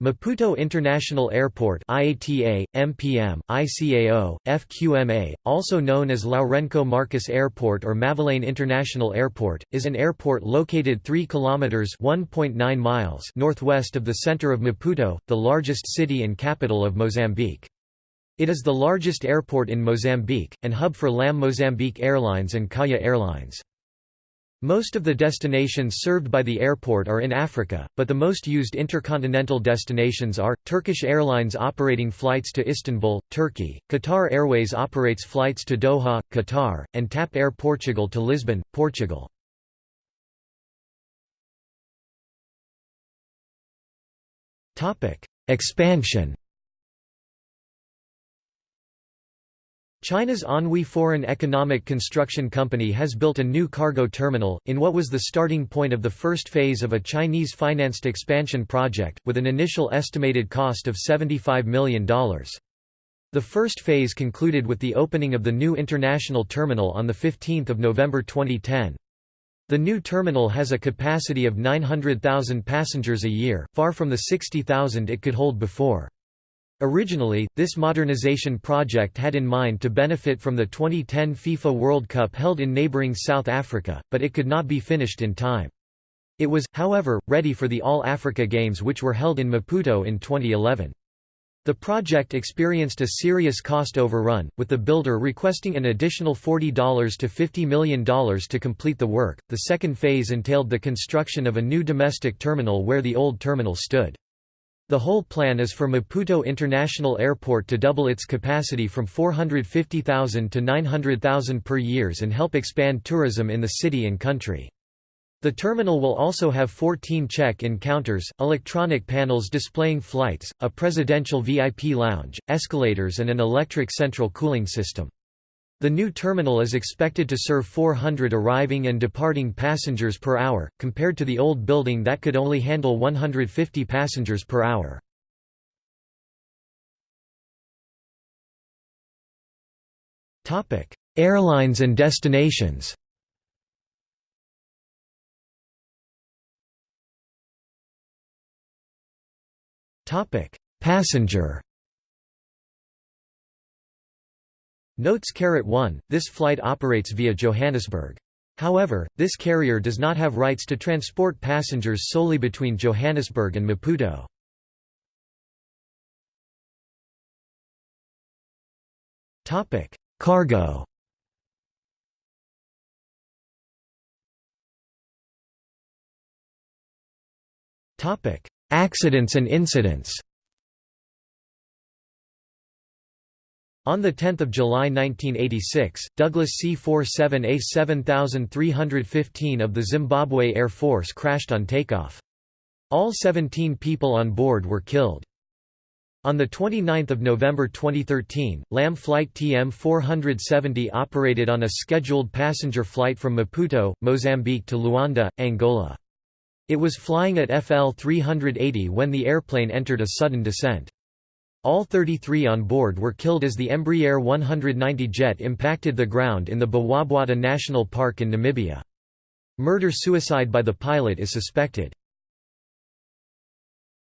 Maputo International Airport IATA, MPM, ICAO, FQMA, also known as Lourenco Marques Airport or Mavalane International Airport, is an airport located 3 kilometers (1.9 miles) northwest of the center of Maputo, the largest city and capital of Mozambique. It is the largest airport in Mozambique and hub for LAM Mozambique Airlines and Kaya Airlines. Most of the destinations served by the airport are in Africa, but the most used intercontinental destinations are, Turkish Airlines operating flights to Istanbul, Turkey, Qatar Airways operates flights to Doha, Qatar, and TAP Air Portugal to Lisbon, Portugal. Expansion China's Anhui Foreign Economic Construction Company has built a new cargo terminal, in what was the starting point of the first phase of a Chinese-financed expansion project, with an initial estimated cost of $75 million. The first phase concluded with the opening of the new international terminal on 15 November 2010. The new terminal has a capacity of 900,000 passengers a year, far from the 60,000 it could hold before. Originally, this modernization project had in mind to benefit from the 2010 FIFA World Cup held in neighbouring South Africa, but it could not be finished in time. It was, however, ready for the All Africa Games which were held in Maputo in 2011. The project experienced a serious cost overrun, with the builder requesting an additional $40 to $50 million to complete the work. The second phase entailed the construction of a new domestic terminal where the old terminal stood. The whole plan is for Maputo International Airport to double its capacity from 450,000 to 900,000 per years and help expand tourism in the city and country. The terminal will also have 14 check-in counters, electronic panels displaying flights, a presidential VIP lounge, escalators and an electric central cooling system. The new terminal is expected to serve 400 arriving and departing passengers per hour, compared to the old building that could only handle 150 passengers per hour. Airlines and destinations Passenger Notes 1, this flight operates via Johannesburg. However, this carrier does not have rights to transport passengers solely between Johannesburg and Maputo. Cargo Accidents and incidents On 10 July 1986, Douglas C-47A 7315 of the Zimbabwe Air Force crashed on takeoff. All 17 people on board were killed. On 29 November 2013, LAM Flight TM-470 operated on a scheduled passenger flight from Maputo, Mozambique to Luanda, Angola. It was flying at FL 380 when the airplane entered a sudden descent. All 33 on board were killed as the Embraer 190 jet impacted the ground in the Bwabwata National Park in Namibia. Murder-suicide by the pilot is suspected.